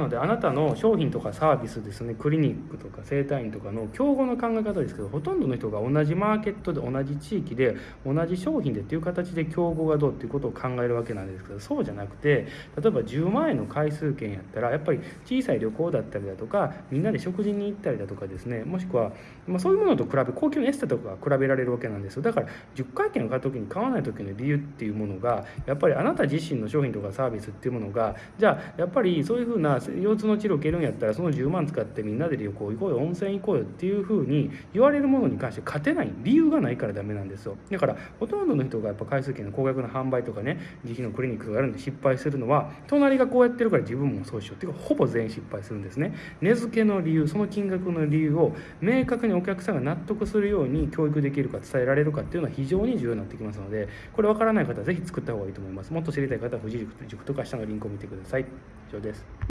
なのであなたの商品とかサービスですねクリニックとか整体院とかの競合の考え方ですけどほとんどの人が同じマーケットで同じ地域で同じ商品でっていう形で競合がどうっていうことを考えるわけなんですけどそうじゃなくて例えば10万円の回数券やったらやっぱり小さい旅行だったりだとかみんなで食事に行ったりだとかですねもしくは、まあ、そういうものと比べ高級のエステとかが比べられるわけなんですよだから10回券を買う時に買わない時の理由っていうものがやっぱりあなた自身の商品とかサービスっていうものがじゃあやっぱりそういうふうな腰痛の治療を受けるんやったらその10万使ってみんなで旅行行こうよ温泉行こうよっていうふうに言われるものに関して勝てない理由がないからダメなんですよ。だからほとんどの人がやっぱ回数券の高額な販売とかね自費のクリニックがあるんで失敗するのは隣がこうやってるから自分もそうしようっていうかほぼ全員失敗するんですね。値付けの理由その金額の理由を明確にお客さんが納得するように教育できるか伝えられるかっていうのは非常に重要になってきますのでこれ分からない方は是非作った方がいいと思います。もっと知りたい方は富士塾とか下のリンクを見てください。以上です。